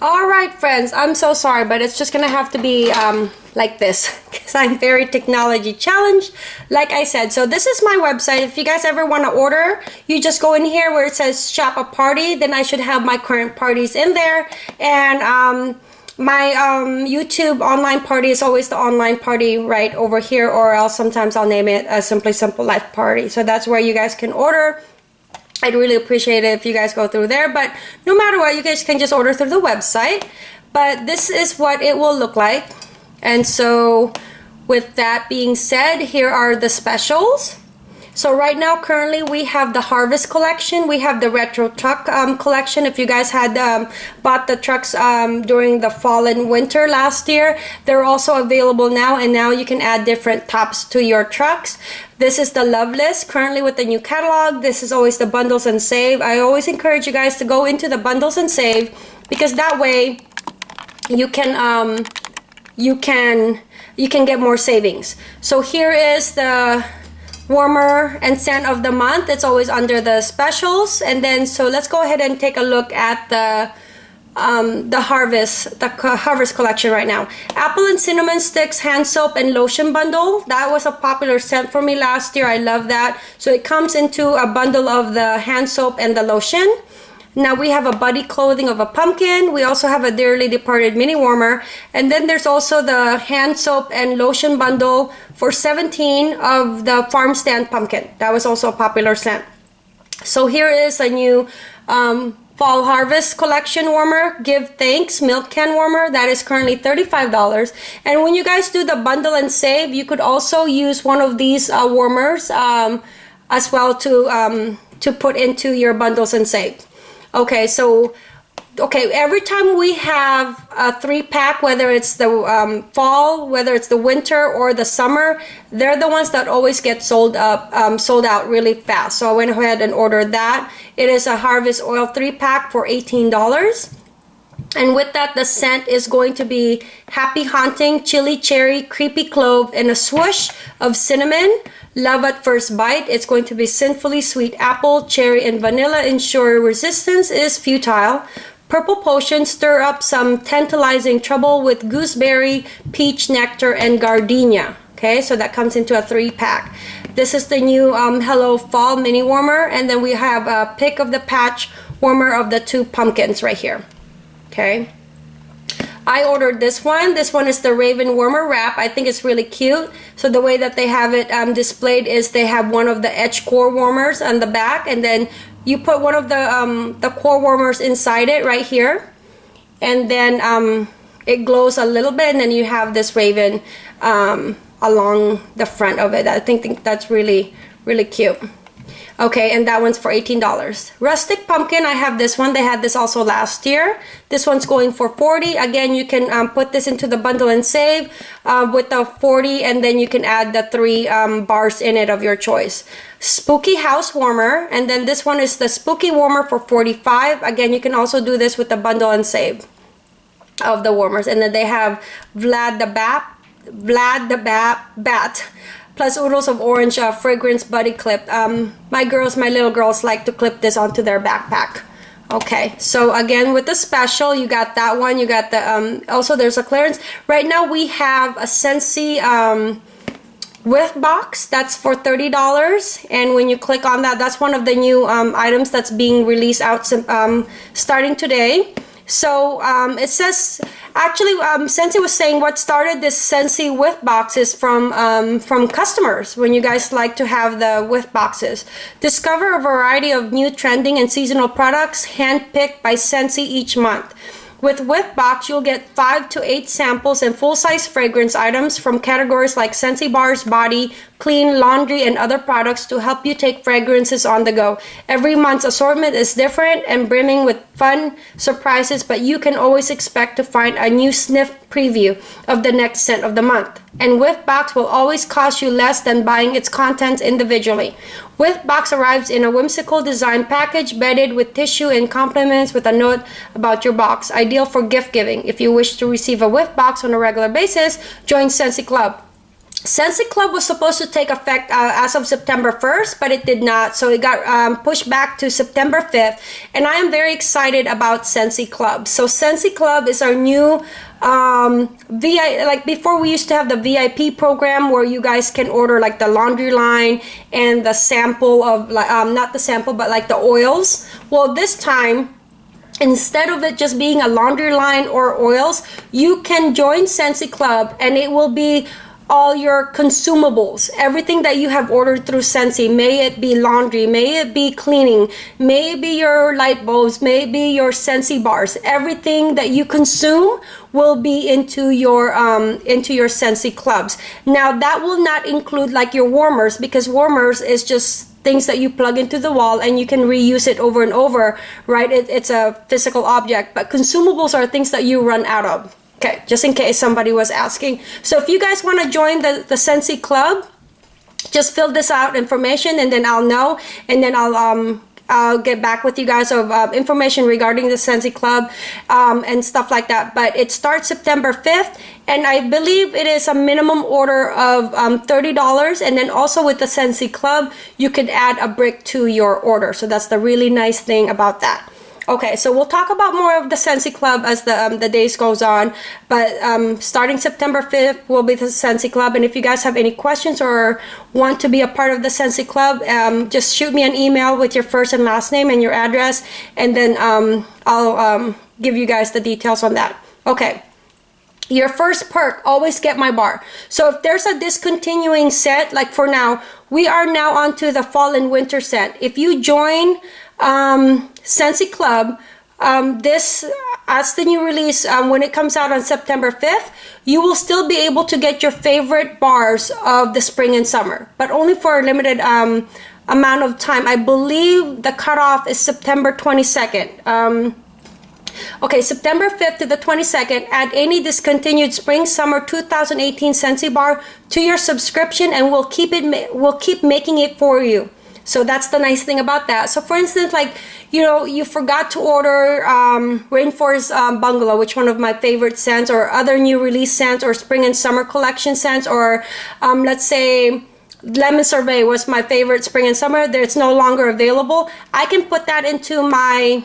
All right, friends, I'm so sorry, but it's just gonna have to be um, like this because I'm very technology challenged, like I said. So this is my website. If you guys ever want to order, you just go in here where it says shop a party. Then I should have my current parties in there. And um, my um, YouTube online party is always the online party right over here, or else sometimes I'll name it a Simply Simple Life Party. So that's where you guys can order I'd really appreciate it if you guys go through there. But no matter what, you guys can just order through the website. But this is what it will look like. And so with that being said, here are the specials. So right now, currently, we have the Harvest collection. We have the Retro Truck um, collection. If you guys had um, bought the trucks um, during the fall and winter last year, they're also available now. And now you can add different tops to your trucks. This is the love list currently with the new catalog. This is always the bundles and save. I always encourage you guys to go into the bundles and save because that way you can um, you can you can get more savings. So here is the warmer and scent of the month. It's always under the specials. And then so let's go ahead and take a look at the um, the harvest the harvest collection right now. Apple and cinnamon sticks hand soap and lotion bundle. That was a popular scent for me last year. I love that. So it comes into a bundle of the hand soap and the lotion now we have a body clothing of a pumpkin. We also have a dearly departed mini warmer. And then there's also the hand soap and lotion bundle for 17 of the farm stand pumpkin. That was also a popular scent. So here is a new um, fall harvest collection warmer give thanks milk can warmer that is currently $35 and when you guys do the bundle and save you could also use one of these uh, warmers um, as well to um, to put into your bundles and save Okay, so okay every time we have a three pack whether it's the um, fall whether it's the winter or the summer they're the ones that always get sold up um, sold out really fast. So I went ahead and ordered that. It is a harvest oil three pack for $18 and with that the scent is going to be happy haunting chili cherry creepy clove and a swoosh of cinnamon Love at first bite. It's going to be sinfully sweet apple, cherry, and vanilla. Ensure resistance is futile. Purple Potion stir up some tantalizing trouble with gooseberry, peach nectar, and gardenia. Okay, so that comes into a three pack. This is the new um, Hello Fall mini warmer, and then we have a pick of the patch warmer of the two pumpkins right here. Okay. I ordered this one. This one is the Raven Warmer Wrap. I think it's really cute. So the way that they have it um, displayed is they have one of the edge core warmers on the back and then you put one of the, um, the core warmers inside it right here. And then um, it glows a little bit and then you have this Raven um, along the front of it. I think, think that's really, really cute. Okay, and that one's for $18. Rustic Pumpkin, I have this one. They had this also last year. This one's going for 40 Again, you can um, put this into the bundle and save uh, with the 40 and then you can add the three um, bars in it of your choice. Spooky House Warmer, and then this one is the Spooky Warmer for 45 Again, you can also do this with the bundle and save of the warmers. And then they have Vlad the Bat, Vlad the Bat, Bat plus oodles of orange uh, fragrance buddy clip. Um, my girls, my little girls like to clip this onto their backpack. Okay, so again with the special, you got that one. You got the, um, also there's a clearance. Right now we have a Scentsy um, whiff box that's for $30 and when you click on that that's one of the new um, items that's being released out um, starting today so um, it says, actually, um, Scentsy was saying what started this Scentsy Whiff Boxes from um, from customers when you guys like to have the Whiff Boxes. Discover a variety of new trending and seasonal products handpicked by Scentsy each month. With Whiff Box, you'll get 5 to 8 samples and full-size fragrance items from categories like Scentsy Bars, Body, Clean, Laundry, and other products to help you take fragrances on the go. Every month's assortment is different and brimming with fun surprises, but you can always expect to find a new sniff preview of the next scent of the month. And Whiff Box will always cost you less than buying its contents individually. Whiff Box arrives in a whimsical design package bedded with tissue and compliments with a note about your box. Ideal for gift giving. If you wish to receive a Whiff Box on a regular basis, join Scentsy Club. Scentsy Club was supposed to take effect uh, as of September 1st, but it did not. So it got um, pushed back to September 5th. And I am very excited about Scentsy Club. So Scentsy Club is our new um, like before we used to have the VIP program where you guys can order like the laundry line and the sample of um, not the sample, but like the oils. Well, this time, instead of it just being a laundry line or oils, you can join Scentsy Club and it will be all your consumables, everything that you have ordered through Scentsy, may it be laundry, may it be cleaning, may it be your light bulbs, may it be your Scentsy bars, everything that you consume will be into your um, into your Scentsy clubs. Now that will not include like your warmers because warmers is just things that you plug into the wall and you can reuse it over and over, right? It, it's a physical object, but consumables are things that you run out of. Okay, just in case somebody was asking. So if you guys want to join the, the Scentsy Club, just fill this out information and then I'll know and then I'll um I'll get back with you guys of uh, information regarding the Scentsy Club um, and stuff like that. But it starts September 5th, and I believe it is a minimum order of um, $30. And then also with the Scentsy Club, you can add a brick to your order. So that's the really nice thing about that. Okay, so we'll talk about more of the Scentsy Club as the um, the days goes on. But um, starting September 5th will be the Scentsy Club. And if you guys have any questions or want to be a part of the Scentsy Club, um, just shoot me an email with your first and last name and your address. And then um, I'll um, give you guys the details on that. Okay. Your first perk, always get my bar. So if there's a discontinuing set, like for now, we are now onto the fall and winter set. If you join um, Club. Um, this, as the new release, um, when it comes out on September 5th, you will still be able to get your favorite bars of the spring and summer, but only for a limited um, amount of time. I believe the cutoff is September 22nd. Um, okay, September 5th to the 22nd, add any discontinued spring summer 2018 Scentsy bar to your subscription and we'll keep it we'll keep making it for you. So that's the nice thing about that. So for instance, like, you know, you forgot to order um, Rainforest um, Bungalow, which one of my favorite scents, or other new release scents, or spring and summer collection scents, or um, let's say Lemon Sorbet was my favorite spring and summer. It's no longer available. I can put that into my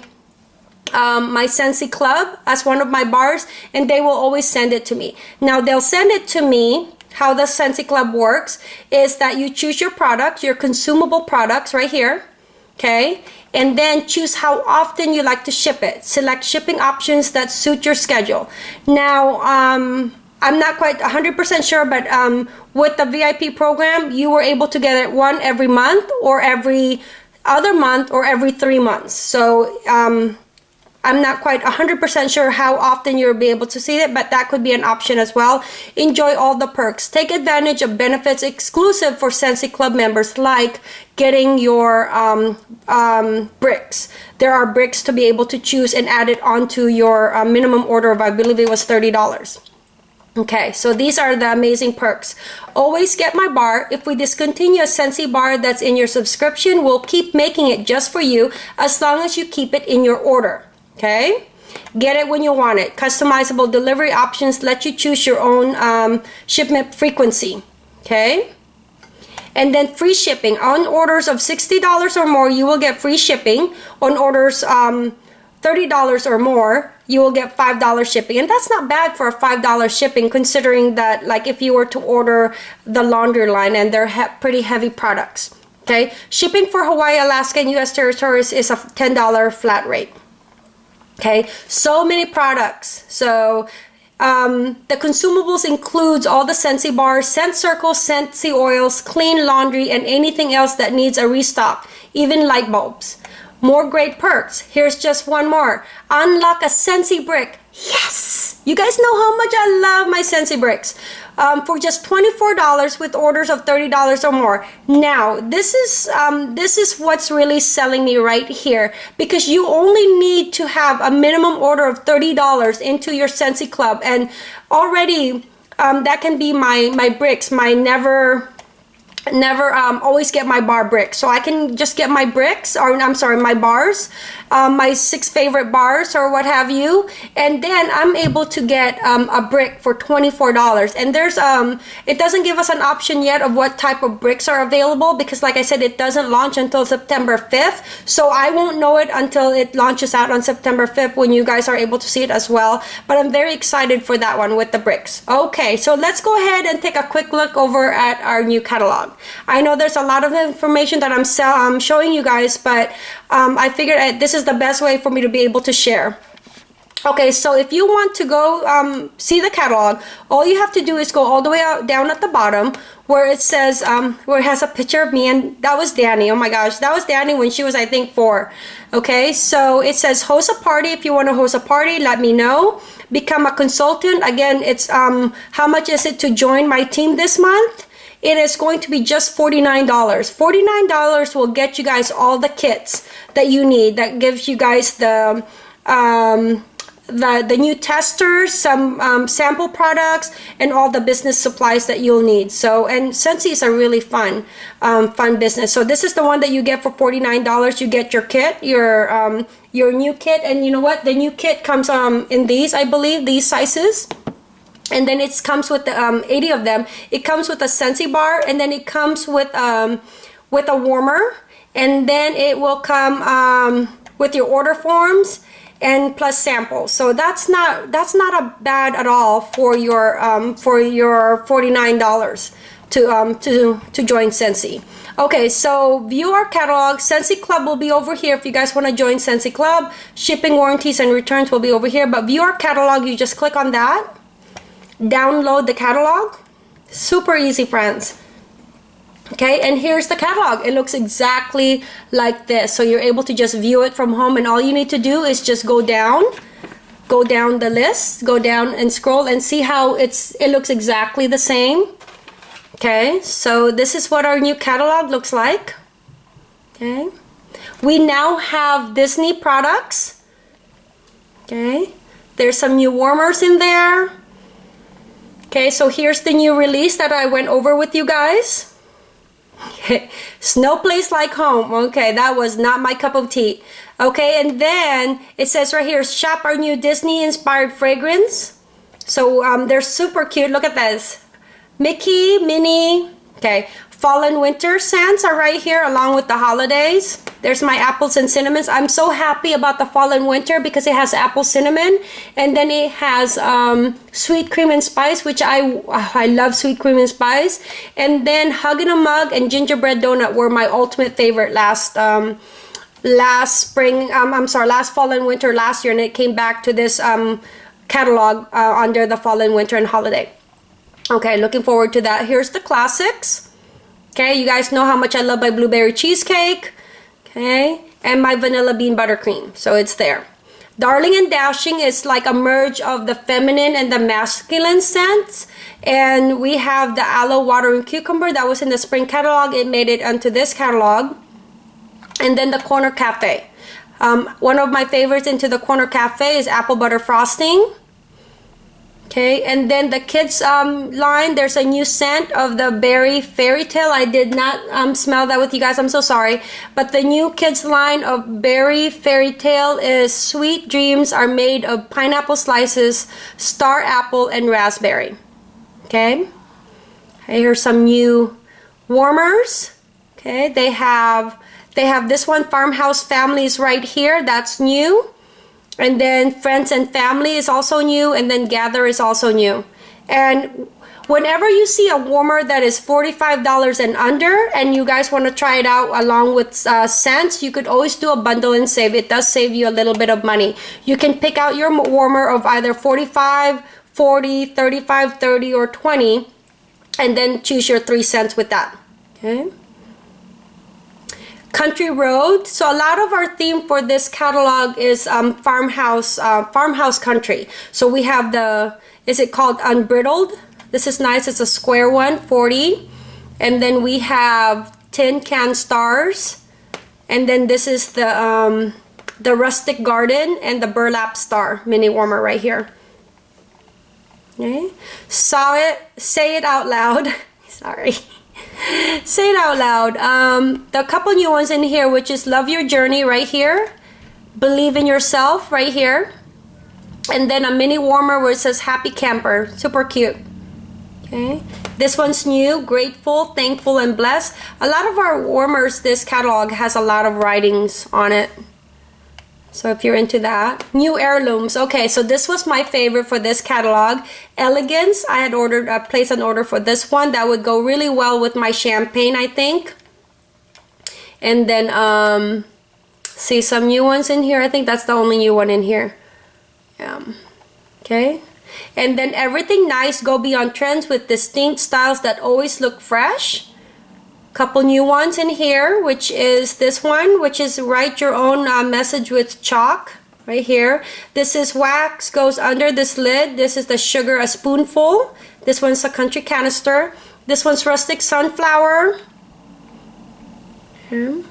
um, my Scentsy Club as one of my bars and they will always send it to me. Now they'll send it to me how the Scentsy Club works is that you choose your product, your consumable products right here, okay? And then choose how often you like to ship it. Select shipping options that suit your schedule. Now, um, I'm not quite 100% sure, but um, with the VIP program, you were able to get it one every month or every other month or every three months. So um, I'm not quite 100% sure how often you'll be able to see it, but that could be an option as well. Enjoy all the perks. Take advantage of benefits exclusive for Scentsy Club members like getting your um, um, bricks. There are bricks to be able to choose and add it onto your uh, minimum order of, I believe it was $30. Okay, so these are the amazing perks. Always get my bar. If we discontinue a Scentsy bar that's in your subscription, we'll keep making it just for you as long as you keep it in your order okay? Get it when you want it. Customizable delivery options let you choose your own um, shipment frequency. Okay? And then free shipping. On orders of $60 or more you will get free shipping. On orders um, $30 or more you will get $5 shipping. And that's not bad for a $5 shipping considering that like if you were to order the laundry line and they're he pretty heavy products. Okay? Shipping for Hawaii Alaska and US territories is a $10 flat rate okay so many products so um, the consumables includes all the Scentsy bars, scent circles, Scentsy oils, clean laundry, and anything else that needs a restock, even light bulbs. More great perks. Here's just one more. Unlock a Scentsy brick. Yes! You guys know how much I love my Scentsy bricks um, for just $24 with orders of $30 or more. Now, this is, um, this is what's really selling me right here because you only need to have a minimum order of $30 into your Scentsy Club and already um, that can be my, my bricks, my never never um, always get my bar bricks so I can just get my bricks or I'm sorry my bars um, my six favorite bars or what have you. And then I'm able to get um, a brick for $24 and there's um it doesn't give us an option yet of what type of bricks are available because like I said it doesn't launch until September 5th so I won't know it until it launches out on September 5th when you guys are able to see it as well. But I'm very excited for that one with the bricks. Okay so let's go ahead and take a quick look over at our new catalog I know there's a lot of information that I'm, I'm showing you guys but um, I figured uh, this is the best way for me to be able to share. Okay, so if you want to go um, see the catalog, all you have to do is go all the way out down at the bottom where it says, um, where it has a picture of me and that was Danny. Oh my gosh, that was Danny when she was, I think, four. Okay, so it says host a party. If you want to host a party, let me know. Become a consultant. Again, it's um, how much is it to join my team this month? It is going to be just $49. $49 will get you guys all the kits that you need. That gives you guys the um, the, the new testers, some um, sample products, and all the business supplies that you'll need. So, and Scentsy is a really fun, um, fun business. So this is the one that you get for $49. You get your kit, your um, your new kit, and you know what? The new kit comes um, in these, I believe, these sizes and then it comes with the, um, 80 of them. It comes with a Scentsy bar and then it comes with um, with a warmer. And then it will come um, with your order forms and plus samples. So that's not that's not a bad at all for your um, for your $49 to um, to to join Scentsy okay so view our catalog. Scentsy Club will be over here if you guys want to join Scentsy Club. Shipping warranties and returns will be over here but view our catalog. You just click on that download the catalog. Super easy, friends. Okay, and here's the catalog. It looks exactly like this. So you're able to just view it from home and all you need to do is just go down, go down the list, go down and scroll and see how it's it looks exactly the same. Okay, so this is what our new catalog looks like. Okay, we now have Disney products. Okay, there's some new warmers in there. Okay, so here's the new release that I went over with you guys. Snow Place Like Home. Okay, that was not my cup of tea. Okay, and then it says right here, shop our new Disney inspired fragrance. So um, they're super cute. Look at this. Mickey, Minnie. Okay, fall and winter scents are right here along with the holidays. There's my apples and cinnamons. I'm so happy about the fall and winter because it has apple cinnamon and then it has um, sweet cream and spice, which I I love sweet cream and spice. And then Hug in a Mug and Gingerbread Donut were my ultimate favorite last um, last spring. Um, I'm sorry, last fall and winter last year, and it came back to this um, catalog uh, under the fall and winter and holiday. Okay, looking forward to that. Here's the classics. Okay, you guys know how much I love my blueberry cheesecake. Okay and my vanilla bean buttercream. So it's there. Darling and dashing is like a merge of the feminine and the masculine scents. And we have the aloe water and cucumber that was in the spring catalog. It made it onto this catalog. And then the corner cafe. Um, one of my favorites into the corner cafe is apple butter frosting Okay, and then the kids um, line, there's a new scent of the berry fairy tale. I did not um, smell that with you guys. I'm so sorry. But the new kids line of berry fairy tale is sweet dreams are made of pineapple slices, star apple, and raspberry. Okay, here's some new warmers. Okay, they have they have this one farmhouse families right here. That's new and then friends and family is also new and then gather is also new. And whenever you see a warmer that is $45 and under and you guys want to try it out along with uh, scents you could always do a bundle and save. It does save you a little bit of money. You can pick out your warmer of either 45 40 35 30 or 20 and then choose your three cents with that. Okay country road. So a lot of our theme for this catalog is um, farmhouse uh, farmhouse country. So we have the is it called unbridled? This is nice. It's a square one 40 and then we have tin can stars. And then this is the um, the rustic garden and the burlap star mini warmer right here. Okay saw it. Say it out loud. Sorry Say it out loud. Um, the couple new ones in here, which is Love Your Journey right here. Believe in Yourself right here. And then a mini warmer where it says Happy Camper. Super cute. Okay. This one's new, grateful, thankful, and blessed. A lot of our warmers, this catalog has a lot of writings on it. So if you're into that. New heirlooms. Okay, so this was my favorite for this catalog. Elegance. I had ordered, uh, placed an order for this one. That would go really well with my champagne, I think. And then, um, see some new ones in here. I think that's the only new one in here. Um, okay. And then everything nice, go beyond trends with distinct styles that always look fresh couple new ones in here which is this one which is write your own uh, message with chalk right here. This is wax goes under this lid. This is the sugar a spoonful. This one's a country canister. This one's rustic sunflower. Hmm.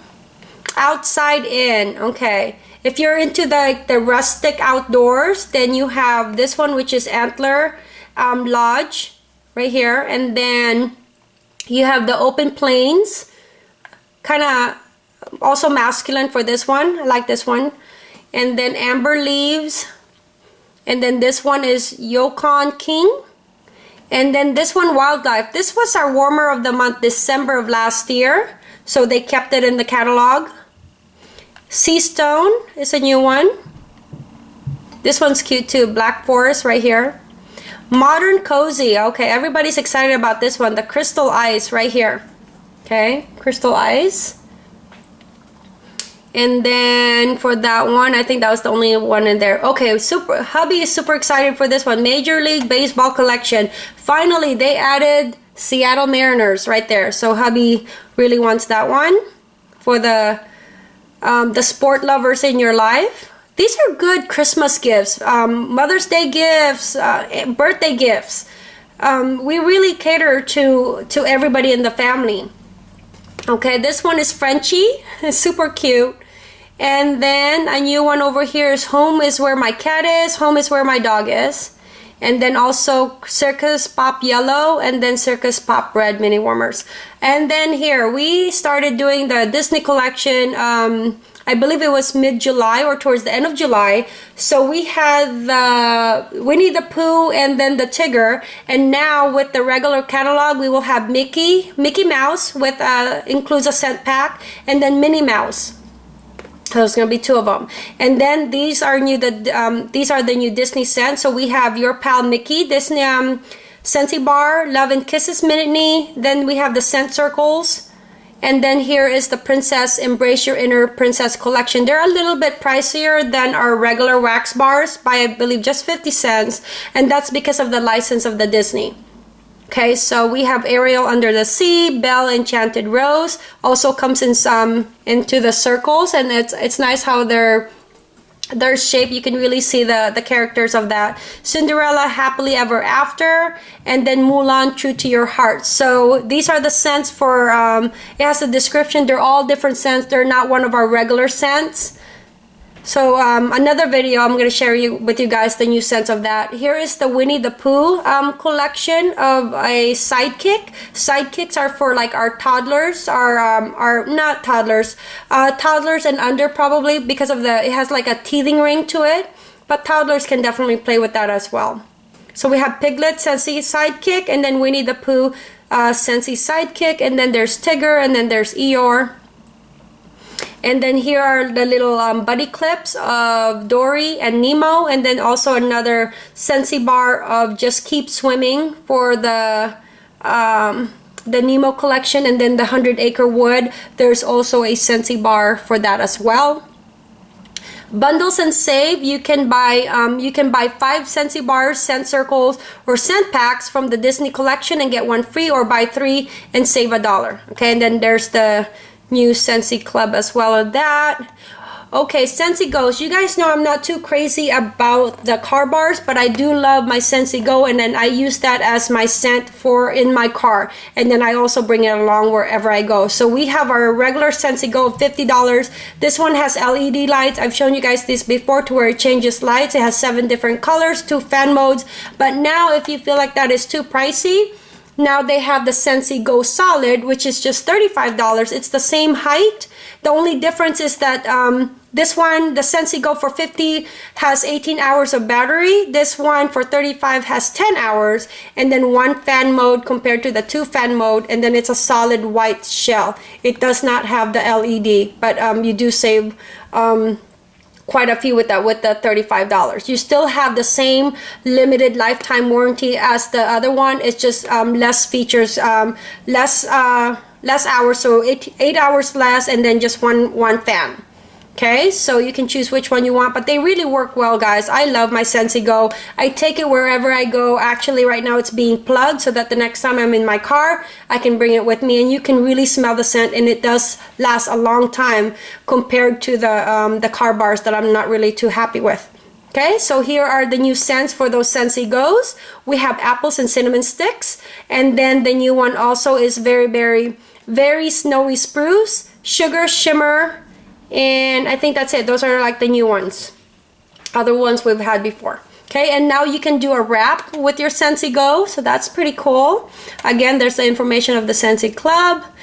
outside in okay. If you're into the the rustic outdoors then you have this one which is antler um, lodge right here. And then you have the open plains, kind of also masculine for this one. I like this one. And then amber leaves. And then this one is Yukon King. And then this one, Wildlife. This was our warmer of the month, December of last year. So they kept it in the catalog. Sea Stone is a new one. This one's cute too. Black Forest right here. Modern Cozy. Okay, everybody's excited about this one. The Crystal Eyes right here. Okay, Crystal Eyes. And then for that one, I think that was the only one in there. Okay, super. Hubby is super excited for this one. Major League Baseball Collection. Finally, they added Seattle Mariners right there. So hubby really wants that one for the um, the sport lovers in your life. These are good Christmas gifts, um, Mother's Day gifts, uh, birthday gifts. Um, we really cater to, to everybody in the family. Okay, this one is Frenchy, it's super cute. And then a new one over here is Home is where my cat is, Home is where my dog is. And then also Circus Pop Yellow and then Circus Pop Red mini warmers. And then here, we started doing the Disney collection um, I believe it was mid-July or towards the end of July. So we had the Winnie the Pooh and then the Tigger. And now with the regular catalog, we will have Mickey, Mickey Mouse with uh, includes a scent pack, and then Minnie Mouse. So there's gonna be two of them, and then these are new. The um, these are the new Disney scents. So we have your pal Mickey Disney um, Scentsy Bar, Love and Kisses Minute Then we have the scent circles. And then here is the Princess Embrace Your Inner Princess collection. They're a little bit pricier than our regular wax bars by I believe just 50 cents. And that's because of the license of the Disney. Okay, so we have Ariel Under the Sea, Belle Enchanted Rose. Also comes in some into the circles and it's it's nice how they're their shape you can really see the the characters of that. Cinderella happily ever after and then mulan true to your heart. So these are the scents for um, it has a description. They're all different scents. They're not one of our regular scents so um, another video, I'm going to share you with you guys the new sense of that. Here is the Winnie the Pooh um, collection of a sidekick. Sidekicks are for like our toddlers, our, um, our not toddlers, uh, toddlers and under probably because of the, it has like a teething ring to it. But toddlers can definitely play with that as well. So we have Piglet, Scentsy Sidekick, and then Winnie the Pooh, uh, Scentsy Sidekick, and then there's Tigger, and then there's Eeyore. And then here are the little um, buddy clips of Dory and Nemo. And then also another Scentsy bar of Just Keep Swimming for the um, the Nemo collection. And then the 100 Acre Wood. There's also a Scentsy bar for that as well. Bundles and save, you can buy um, you can buy five Scentsy bars, scent circles, or scent packs from the Disney collection and get one free or buy three and save a dollar. Okay, and then there's the new Scentsy Club as well as that. Okay, Scentsy Goes. You guys know I'm not too crazy about the car bars, but I do love my Scentsy Go, and then I use that as my scent for in my car. And then I also bring it along wherever I go. So we have our regular Scentsy Go of $50. This one has LED lights. I've shown you guys this before to where it changes lights. It has seven different colors, two fan modes. But now if you feel like that is too pricey, now they have the Scentsy Go Solid, which is just $35. It's the same height. The only difference is that um, this one, the Scentsy Go for 50 has 18 hours of battery. This one for 35 has 10 hours and then one fan mode compared to the two fan mode and then it's a solid white shell. It does not have the LED, but um, you do save um, quite a few with that with the $35 you still have the same limited lifetime warranty as the other one. It's just um, less features um, less uh, less hours. So eight, eight hours less and then just one one fan okay so you can choose which one you want but they really work well guys I love my Scentsy Go I take it wherever I go actually right now it's being plugged so that the next time I'm in my car I can bring it with me and you can really smell the scent and it does last a long time compared to the um, the car bars that I'm not really too happy with Okay, so here are the new scents for those Scentsy Goes. We have apples and cinnamon sticks. And then the new one also is very, very, very snowy spruce, sugar shimmer, and I think that's it. Those are like the new ones. Other ones we've had before. Okay and now you can do a wrap with your Scentsy Go so that's pretty cool. Again there's the information of the Scentsy Club.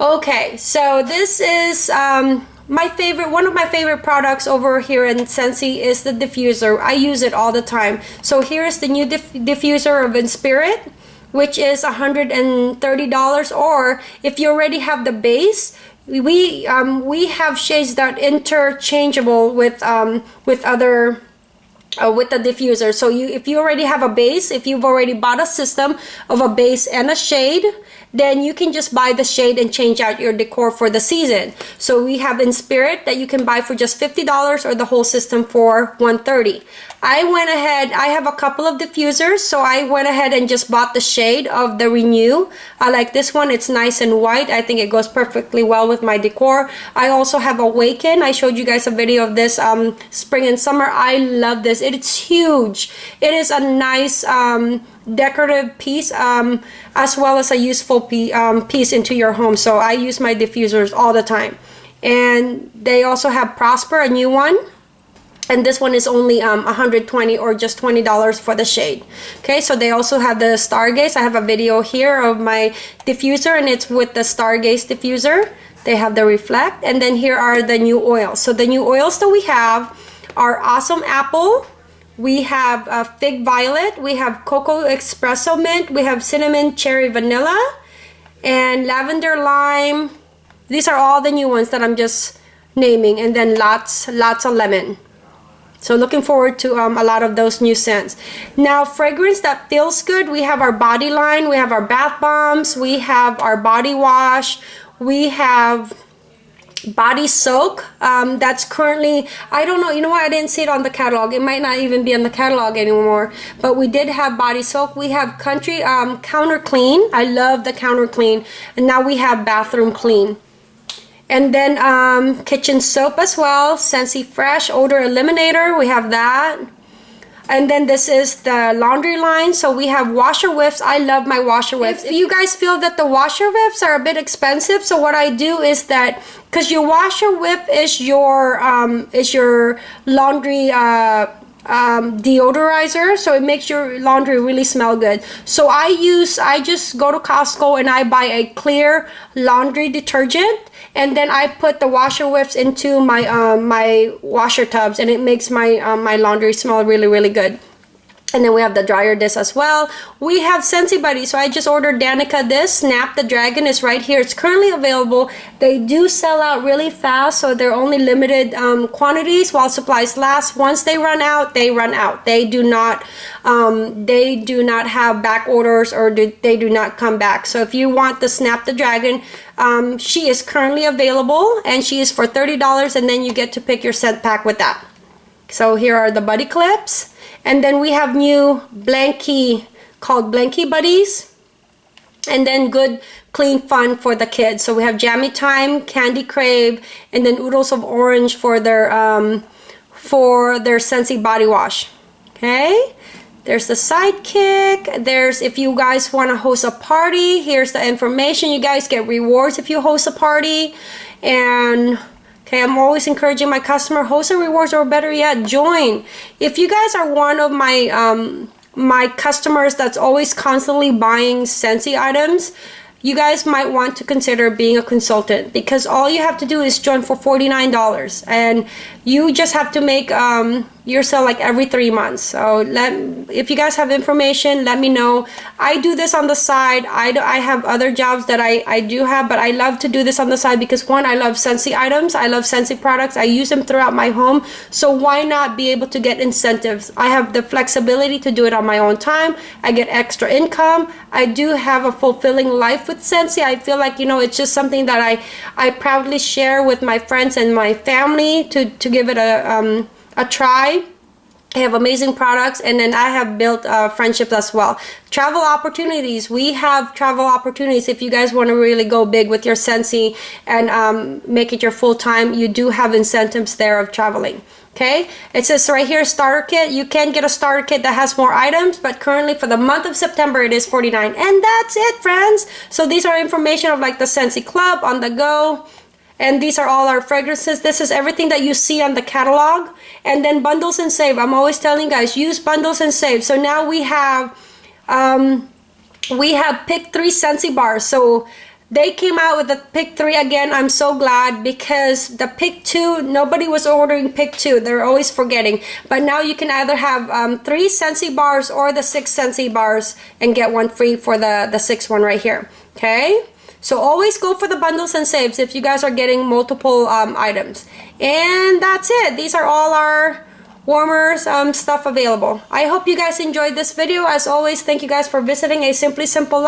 Okay so this is um, my favorite one of my favorite products over here in Scentsy is the diffuser. I use it all the time. So here's the new diff diffuser of Inspirit which is $130 or if you already have the base we um, we have shades that interchangeable with um, with other uh, with the diffuser. So you if you already have a base if you've already bought a system of a base and a shade then you can just buy the shade and change out your decor for the season. So we have Inspirit that you can buy for just $50 or the whole system for 130 I went ahead, I have a couple of diffusers, so I went ahead and just bought the shade of the Renew. I like this one, it's nice and white. I think it goes perfectly well with my decor. I also have Awaken. I showed you guys a video of this um, spring and summer. I love this. It's huge. It is a nice um, decorative piece um, as well as a useful um, piece into your home. So I use my diffusers all the time. And they also have Prosper, a new one and this one is only um, 120 or just $20 for the shade. Okay so they also have the stargaze. I have a video here of my diffuser and it's with the stargaze diffuser. They have the reflect and then here are the new oils. So the new oils that we have are awesome apple. We have uh, fig violet. We have cocoa espresso mint. We have cinnamon cherry vanilla and lavender lime. These are all the new ones that I'm just naming. And then lots lots of lemon so looking forward to um, a lot of those new scents. Now fragrance that feels good, we have our body line, we have our bath bombs, we have our body wash, we have body soak um, that's currently I don't know you know what I didn't see it on the catalog. It might not even be on the catalog anymore but we did have body soak. We have country um, counter clean. I love the counter clean. And now we have bathroom clean and then um, kitchen soap as well, Scentsy Fresh Odor Eliminator, we have that. And then this is the laundry line. So we have washer whiffs. I love my washer whiffs. If you guys feel that the washer whiffs are a bit expensive, so what I do is that because your washer whiff is your um, is your laundry uh, um, deodorizer so it makes your laundry really smell good so I use I just go to Costco and I buy a clear laundry detergent and then I put the washer whiffs into my um, my washer tubs and it makes my um, my laundry smell really really good and then we have the dryer disc as well. We have Scentsy Buddy so I just ordered Danica this. Snap the Dragon is right here. It's currently available. They do sell out really fast so they're only limited um, quantities while supplies last. Once they run out they run out. They do not um, they do not have back orders or do, they do not come back. So if you want the Snap the Dragon um, she is currently available and she is for $30 and then you get to pick your scent pack with that. So here are the buddy clips and then we have new blankie called blankie buddies. And then good clean fun for the kids. So we have jammy time candy crave and then oodles of orange for their um, for their Scentsy body wash. Okay? There's the sidekick. There's if you guys want to host a party here's the information. You guys get rewards if you host a party. And Okay, I'm always encouraging my customer host a rewards or better yet, join. If you guys are one of my um, my customers that's always constantly buying Scentsy items, you guys might want to consider being a consultant because all you have to do is join for $49 and you just have to make um, your sale like every three months. So let if you guys have information let me know. I do this on the side. I, do, I have other jobs that I, I do have but I love to do this on the side because one I love Scentsy items. I love Scentsy products. I use them throughout my home. So why not be able to get incentives? I have the flexibility to do it on my own time. I get extra income. I do have a fulfilling life with Scentsy, I feel like you know it's just something that I I proudly share with my friends and my family to to give it a, um, a try. I have amazing products and then I have built uh, friendships as well. Travel opportunities. We have travel opportunities if you guys want to really go big with your Scentsy and um, make it your full time. You do have incentives there of traveling. Okay, it says right here starter kit. You can get a starter kit that has more items, but currently for the month of September it is 49 and that's it friends. So these are information of like the Scentsy Club on the go and these are all our fragrances. This is everything that you see on the catalog. And then bundles and save. I'm always telling guys use bundles and save. So now we have um, we have picked three Scentsy bars. So they came out with the pick three again i'm so glad because the pick two nobody was ordering pick two they're always forgetting but now you can either have um, three Scentsy bars or the six Scentsy bars and get one free for the the six one right here okay so always go for the bundles and saves if you guys are getting multiple um, items. And that's it. These are all our warmers um, stuff available. I hope you guys enjoyed this video. As always, thank you guys for visiting A Simply Simple Life.